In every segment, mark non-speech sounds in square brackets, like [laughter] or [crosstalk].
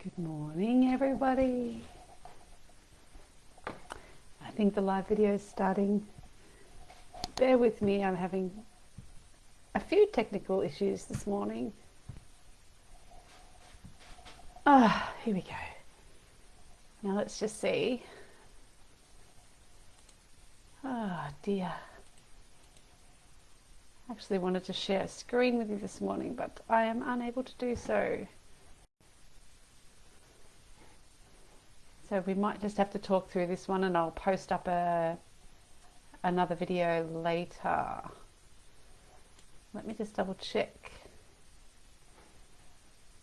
Good morning, everybody. I think the live video is starting. Bear with me, I'm having a few technical issues this morning. Ah, here we go. Now let's just see. Oh dear. I actually wanted to share a screen with you this morning, but I am unable to do so. So we might just have to talk through this one and I'll post up a another video later. Let me just double check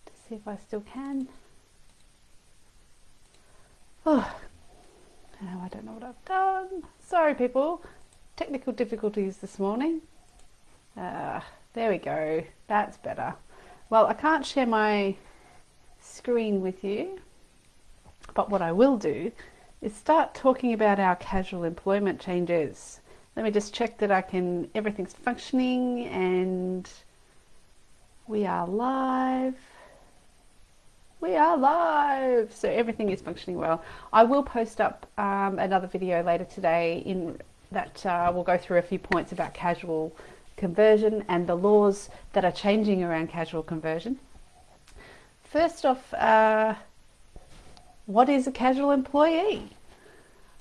to see if I still can. Oh, now I don't know what I've done. Sorry people, technical difficulties this morning. Uh, there we go, that's better. Well, I can't share my screen with you but what I will do is start talking about our casual employment changes. Let me just check that I can, everything's functioning and we are live. We are live. So everything is functioning well. I will post up um, another video later today in that uh, will go through a few points about casual conversion and the laws that are changing around casual conversion. First off, uh, what is a casual employee?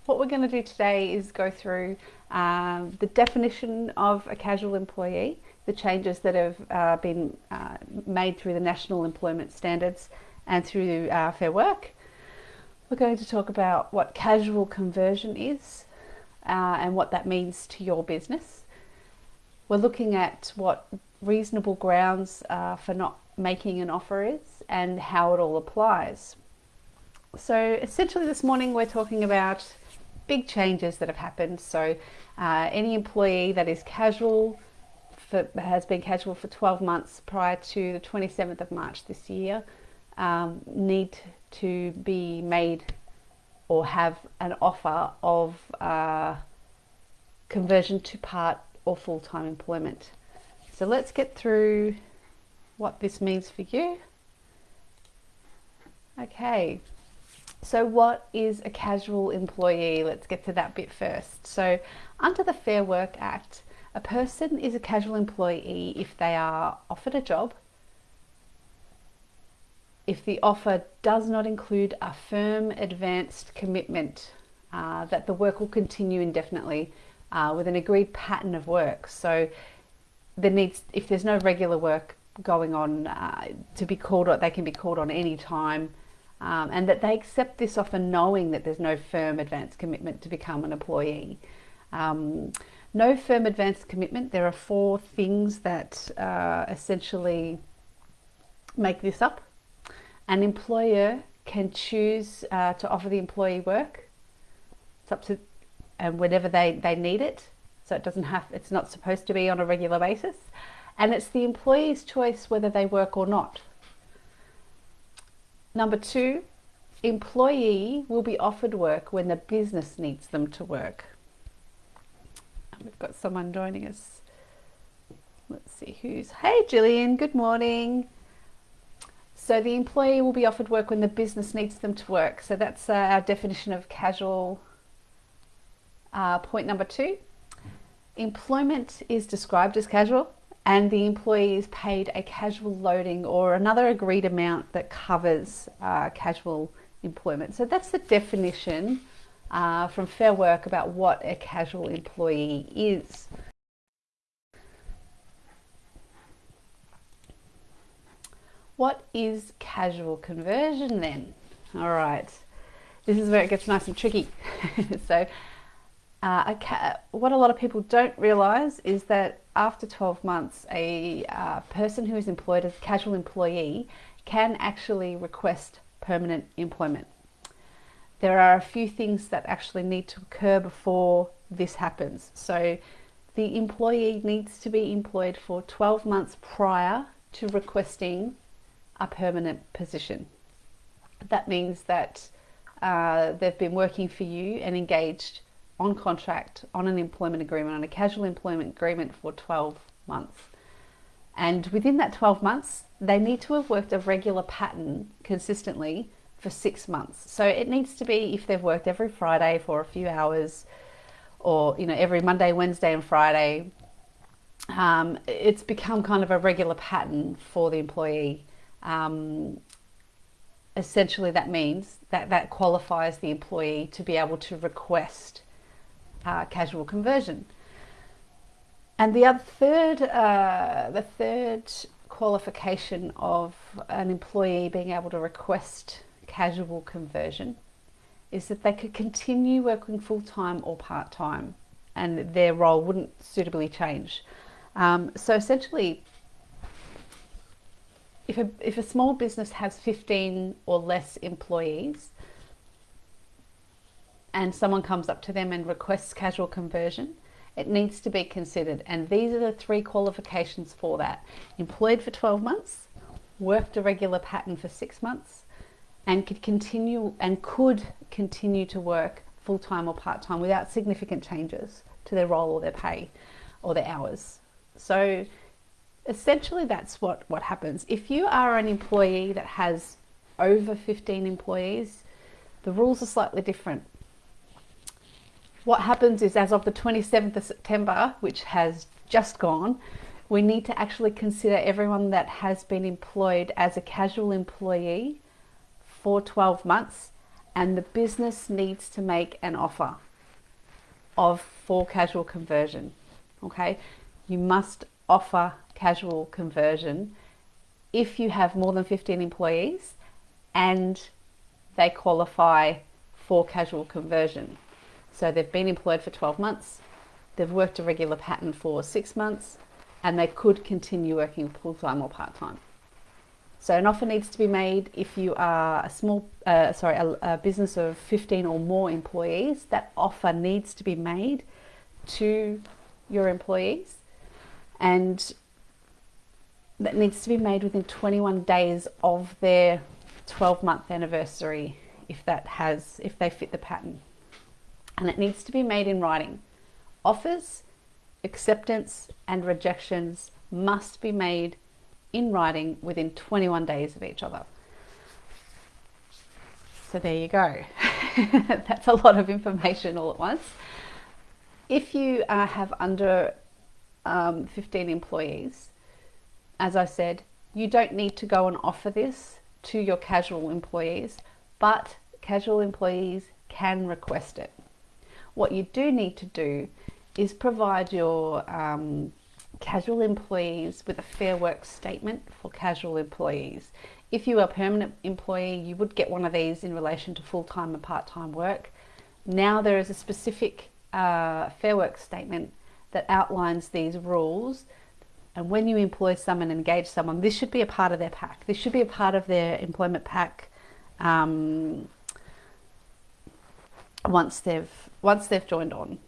What we're going to do today is go through um, the definition of a casual employee, the changes that have uh, been uh, made through the National Employment Standards and through uh, Fair Work. We're going to talk about what casual conversion is uh, and what that means to your business. We're looking at what reasonable grounds uh, for not making an offer is and how it all applies. So essentially this morning we're talking about big changes that have happened. So uh, any employee that is casual for, has been casual for 12 months prior to the 27th of March this year um, need to be made or have an offer of uh, conversion to part or full-time employment. So let's get through what this means for you. Okay, so what is a casual employee? Let's get to that bit first. So under the Fair Work Act, a person is a casual employee if they are offered a job, if the offer does not include a firm advanced commitment uh, that the work will continue indefinitely uh, with an agreed pattern of work. So there needs, if there's no regular work going on uh, to be called on, they can be called on any time um, and that they accept this often knowing that there's no firm advance commitment to become an employee. Um, no firm advance commitment, there are four things that uh, essentially make this up. An employer can choose uh, to offer the employee work. It's up to, and whenever they, they need it. So it doesn't have, it's not supposed to be on a regular basis. And it's the employee's choice whether they work or not. Number two, employee will be offered work when the business needs them to work. we've got someone joining us. Let's see who's, hey Gillian, good morning. So the employee will be offered work when the business needs them to work. So that's uh, our definition of casual. Uh, point number two, employment is described as casual and the employee is paid a casual loading or another agreed amount that covers uh, casual employment. So that's the definition uh, from Fair Work about what a casual employee is. What is casual conversion then? All right, this is where it gets nice and tricky. [laughs] so uh, what a lot of people don't realise is that after 12 months, a uh, person who is employed as a casual employee can actually request permanent employment. There are a few things that actually need to occur before this happens. So the employee needs to be employed for 12 months prior to requesting a permanent position. That means that uh, they've been working for you and engaged on contract on an employment agreement, on a casual employment agreement for 12 months. And within that 12 months, they need to have worked a regular pattern consistently for six months. So it needs to be if they've worked every Friday for a few hours or, you know, every Monday, Wednesday, and Friday. Um, it's become kind of a regular pattern for the employee. Um, essentially, that means that that qualifies the employee to be able to request uh, casual conversion. And the other third, uh, the third qualification of an employee being able to request casual conversion is that they could continue working full time or part time, and their role wouldn't suitably change. Um, so essentially, if a, if a small business has 15 or less employees, and someone comes up to them and requests casual conversion, it needs to be considered. And these are the three qualifications for that employed for 12 months, worked a regular pattern for six months, and could continue and could continue to work full time or part time without significant changes to their role or their pay or their hours. So essentially that's what, what happens. If you are an employee that has over 15 employees, the rules are slightly different what happens is as of the 27th of September, which has just gone, we need to actually consider everyone that has been employed as a casual employee for 12 months and the business needs to make an offer of for casual conversion. Okay, you must offer casual conversion if you have more than 15 employees and they qualify for casual conversion. So they've been employed for 12 months, they've worked a regular pattern for six months, and they could continue working full time or part time. So an offer needs to be made if you are a small, uh, sorry, a, a, business of 15 or more employees. That offer needs to be made to your employees, and that needs to be made within 21 days of their 12 month anniversary, if that has, if they fit the pattern and it needs to be made in writing. Offers, acceptance, and rejections must be made in writing within 21 days of each other. So there you go. [laughs] That's a lot of information all at once. If you uh, have under um, 15 employees, as I said, you don't need to go and offer this to your casual employees, but casual employees can request it. What you do need to do is provide your um, casual employees with a fair work statement for casual employees. If you are a permanent employee, you would get one of these in relation to full-time and part-time work. Now there is a specific uh, fair work statement that outlines these rules and when you employ someone engage someone, this should be a part of their pack. This should be a part of their employment pack um, once they've once they've joined on.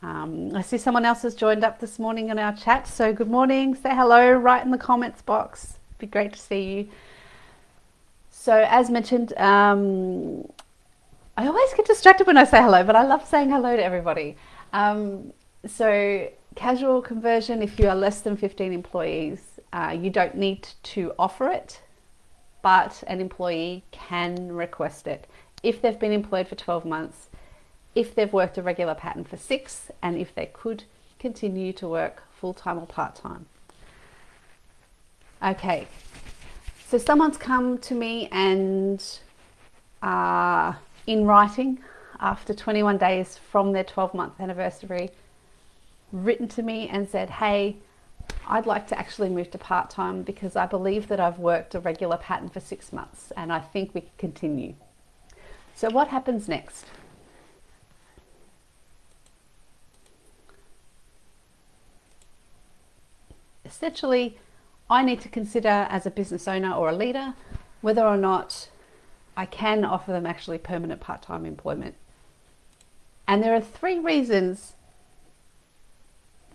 Um, I see someone else has joined up this morning in our chat. So good morning. Say hello right in the comments box. Be great to see you. So as mentioned, um, I always get distracted when I say hello, but I love saying hello to everybody. Um, so casual conversion, if you are less than 15 employees, uh, you don't need to offer it, but an employee can request it if they've been employed for 12 months if they've worked a regular pattern for six and if they could continue to work full-time or part-time. Okay, so someone's come to me and uh, in writing after 21 days from their 12 month anniversary written to me and said, hey, I'd like to actually move to part-time because I believe that I've worked a regular pattern for six months and I think we can continue. So what happens next? Essentially, I need to consider as a business owner or a leader whether or not I can offer them actually permanent part time employment. And there are three reasons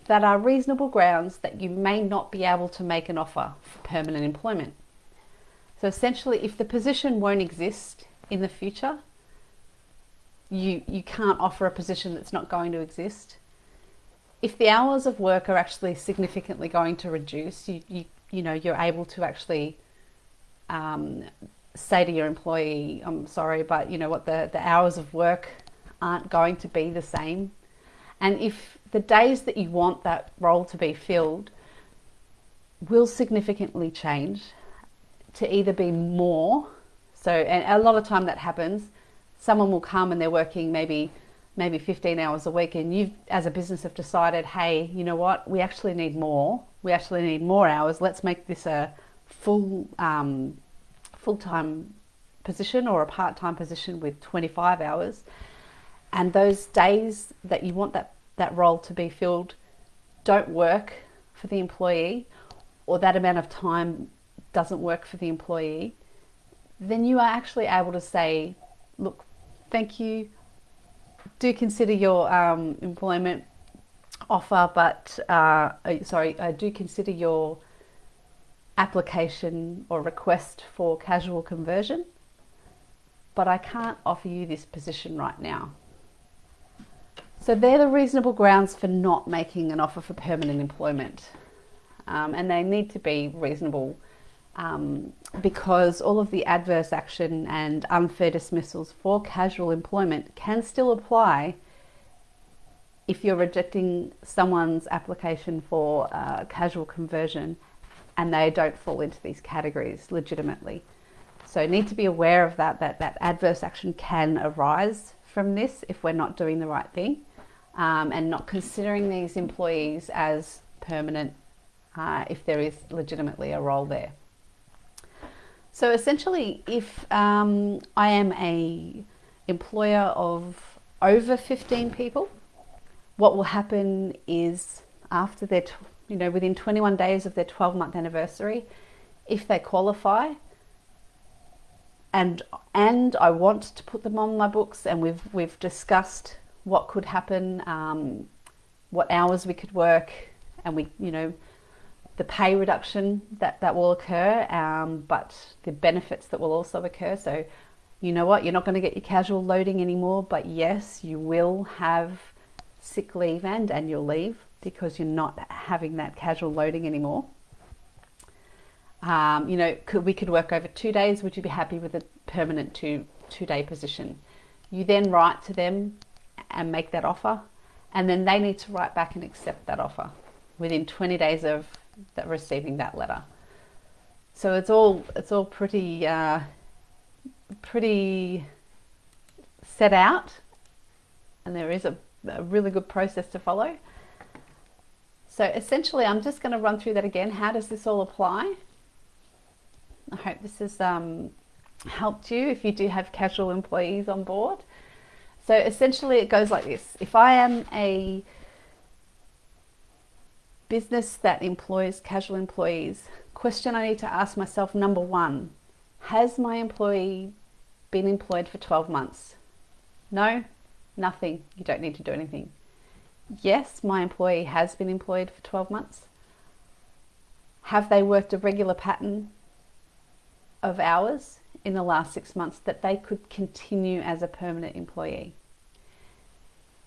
that are reasonable grounds that you may not be able to make an offer for permanent employment. So essentially, if the position won't exist in the future, you, you can't offer a position that's not going to exist if the hours of work are actually significantly going to reduce, you, you you know you're able to actually um, say to your employee, "I'm sorry, but you know what the the hours of work aren't going to be the same," and if the days that you want that role to be filled will significantly change to either be more so and a lot of time that happens someone will come and they're working maybe maybe 15 hours a week and you as a business have decided hey you know what? We actually need more. We actually need more hours. Let's make this a full um, full-time position or a part-time position with 25 hours. And those days that you want that that role to be filled don't work for the employee or that amount of time doesn't work for the employee then you are actually able to say look thank you do consider your um, employment offer, but uh, sorry, I do consider your application or request for casual conversion, but I can't offer you this position right now. So they're the reasonable grounds for not making an offer for permanent employment. Um, and they need to be reasonable um, because all of the adverse action and unfair dismissals for casual employment can still apply if you're rejecting someone's application for uh, casual conversion and they don't fall into these categories legitimately. So need to be aware of that, that that adverse action can arise from this if we're not doing the right thing um, and not considering these employees as permanent uh, if there is legitimately a role there. So essentially, if um, I am a employer of over 15 people, what will happen is after their, you know, within 21 days of their 12 month anniversary, if they qualify, and and I want to put them on my books, and we've we've discussed what could happen, um, what hours we could work, and we, you know, the pay reduction that, that will occur, um, but the benefits that will also occur. So, you know what, you're not going to get your casual loading anymore, but yes, you will have sick leave and annual leave because you're not having that casual loading anymore. Um, you know, could, we could work over two days. Would you be happy with a permanent two two day position? You then write to them and make that offer, and then they need to write back and accept that offer within 20 days of that receiving that letter. So it's all it's all pretty uh, pretty set out, and there is a, a really good process to follow. So essentially, I'm just going to run through that again. How does this all apply? I hope this has um, helped you if you do have casual employees on board. So essentially, it goes like this: If I am a business that employs casual employees, question I need to ask myself number one, has my employee been employed for 12 months? No, nothing. You don't need to do anything. Yes, my employee has been employed for 12 months. Have they worked a regular pattern of hours in the last six months that they could continue as a permanent employee?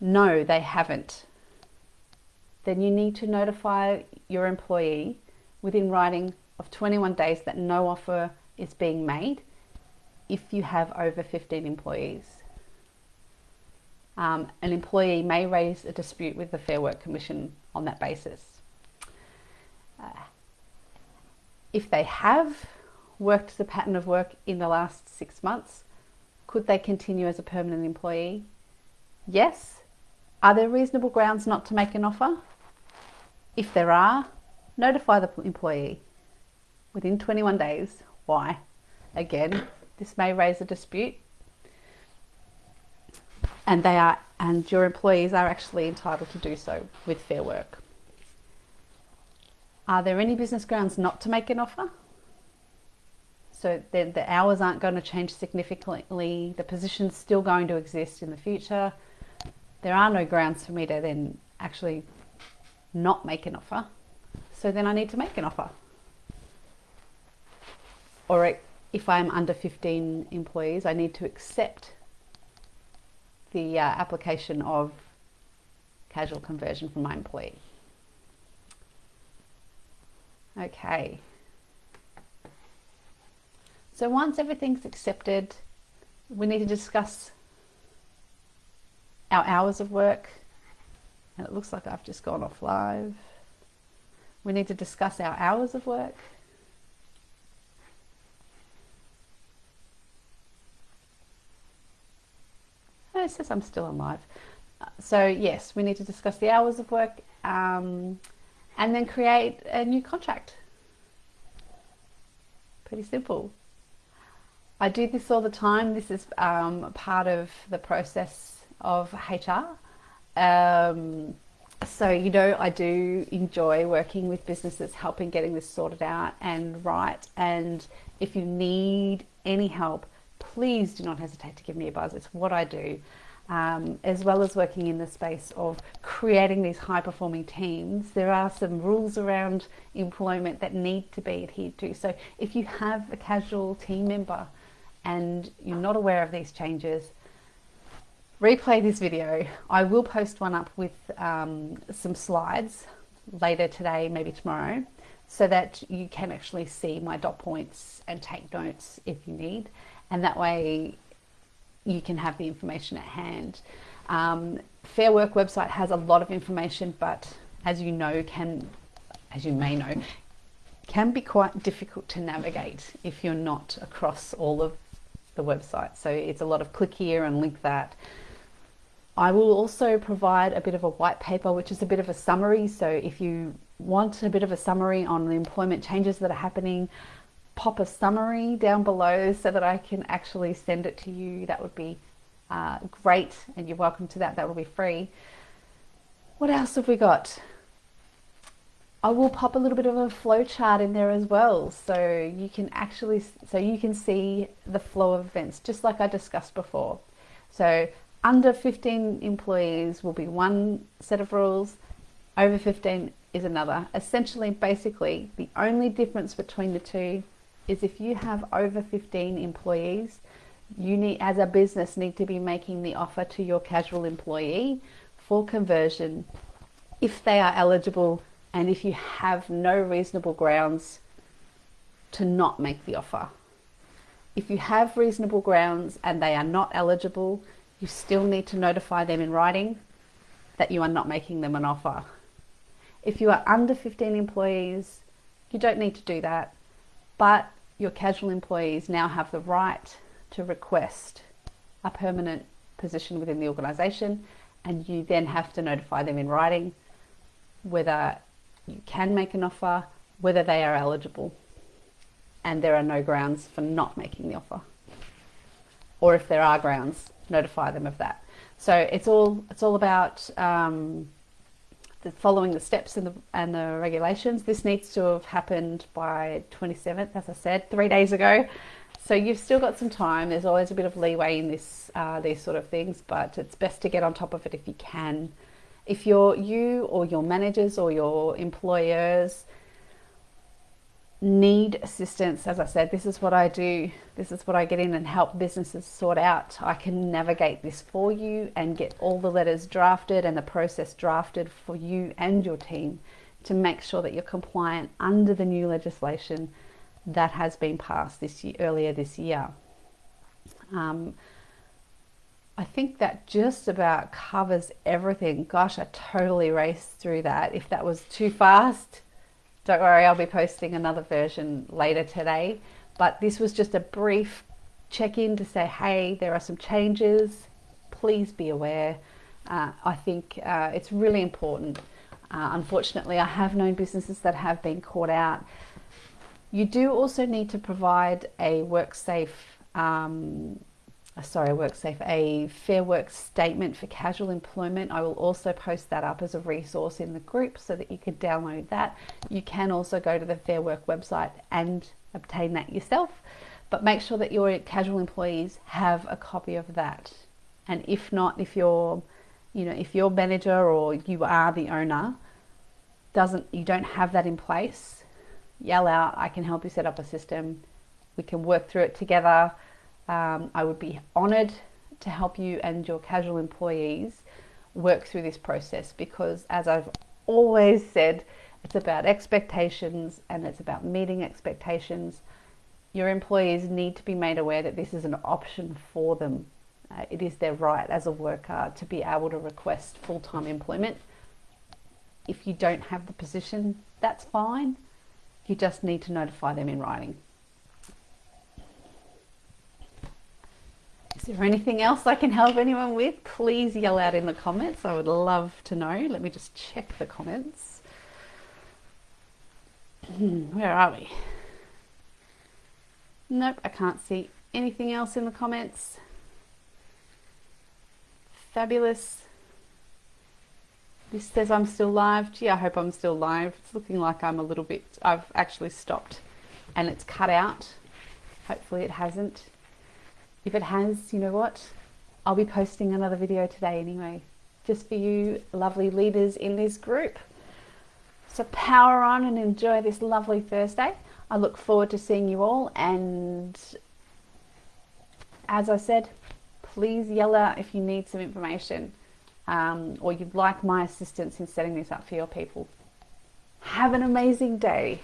No, they haven't then you need to notify your employee within writing of 21 days that no offer is being made if you have over 15 employees. Um, an employee may raise a dispute with the Fair Work Commission on that basis. Uh, if they have worked the pattern of work in the last six months, could they continue as a permanent employee? Yes. Are there reasonable grounds not to make an offer? If there are, notify the employee within 21 days. Why? Again, this may raise a dispute. And they are and your employees are actually entitled to do so with fair work. Are there any business grounds not to make an offer? So the, the hours aren't going to change significantly, the position's still going to exist in the future. There are no grounds for me to then actually not make an offer. So then I need to make an offer. Or if I'm under 15 employees, I need to accept the uh, application of casual conversion from my employee. Okay, So once everything's accepted, we need to discuss our hours of work. And it looks like I've just gone off live. We need to discuss our hours of work. Oh, it says I'm still alive. So yes, we need to discuss the hours of work um, and then create a new contract. Pretty simple. I do this all the time. This is um, part of the process of HR. Um, so, you know, I do enjoy working with businesses, helping getting this sorted out and right. And if you need any help, please do not hesitate to give me a buzz. It's what I do. Um, as well as working in the space of creating these high performing teams, there are some rules around employment that need to be adhered to. So, if you have a casual team member and you're not aware of these changes, replay this video. I will post one up with um, some slides later today, maybe tomorrow, so that you can actually see my dot points and take notes if you need. And that way you can have the information at hand. Um, Fair Work website has a lot of information, but as you know, can, as you may know, can be quite difficult to navigate if you're not across all of the website. So it's a lot of click here and link that. I will also provide a bit of a white paper, which is a bit of a summary. So if you want a bit of a summary on the employment changes that are happening, pop a summary down below so that I can actually send it to you. That would be uh, great, and you're welcome to that. That will be free. What else have we got? I will pop a little bit of a flow chart in there as well so you can actually so you can see the flow of events just like I discussed before. So under 15 employees will be one set of rules, over 15 is another. Essentially basically the only difference between the two is if you have over 15 employees, you need as a business need to be making the offer to your casual employee for conversion if they are eligible and if you have no reasonable grounds to not make the offer. If you have reasonable grounds and they are not eligible, you still need to notify them in writing that you are not making them an offer. If you are under 15 employees, you don't need to do that, but your casual employees now have the right to request a permanent position within the organisation, and you then have to notify them in writing whether you can make an offer, whether they are eligible, and there are no grounds for not making the offer. Or if there are grounds, notify them of that. So it's all it's all about um, the, following the steps and the and the regulations. This needs to have happened by 27th, as I said, three days ago. So you've still got some time. There's always a bit of leeway in this uh, these sort of things, but it's best to get on top of it if you can if you're you or your managers or your employers need assistance, as I said, this is what I do. This is what I get in and help businesses sort out. I can navigate this for you and get all the letters drafted and the process drafted for you and your team to make sure that you're compliant under the new legislation that has been passed this year, earlier this year. Um, I think that just about covers everything. Gosh, I totally raced through that. If that was too fast, don't worry, I'll be posting another version later today. But this was just a brief check in to say, hey, there are some changes. Please be aware. Uh, I think uh, it's really important. Uh, unfortunately, I have known businesses that have been caught out. You do also need to provide a WorkSafe um, Uh, sorry, WorkSafe, a Fair Work statement for casual employment. I will also post that up as a resource in the group so that you can download that. You can also go to the Fair Work website and obtain that yourself, but make sure that your casual employees have a copy of that. And if not, if your, you know, if your manager or you are the owner doesn't, you don't have that in place, yell out, I can help you set up a system. We can work through it together um, I would be honoured to help you and your casual employees work through this process because, as I've always said, it's about expectations and it's about meeting expectations. your employees need to be made aware that this is an option for them. Uh, it is their right as a worker to be able to request full time employment. If you don't have the position, that's fine. You just need to notify them in writing. Is there anything else I can help anyone with? Please yell out in the comments. I would love to know. Let me just check the comments. Hmm, where are we? Nope, I can't see anything else in the comments. Fabulous. This says I'm still live. Gee, I hope I'm still live. It's looking like I'm a little bit, I've actually stopped and it's cut out. Hopefully it hasn't. If it has, you know what? I'll be posting another video today anyway, just for you lovely leaders in this group. So power on and enjoy this lovely Thursday. I look forward to seeing you all and as I said, please yell out if you need some information um, or you'd like my assistance in setting this up for your people. Have an amazing day.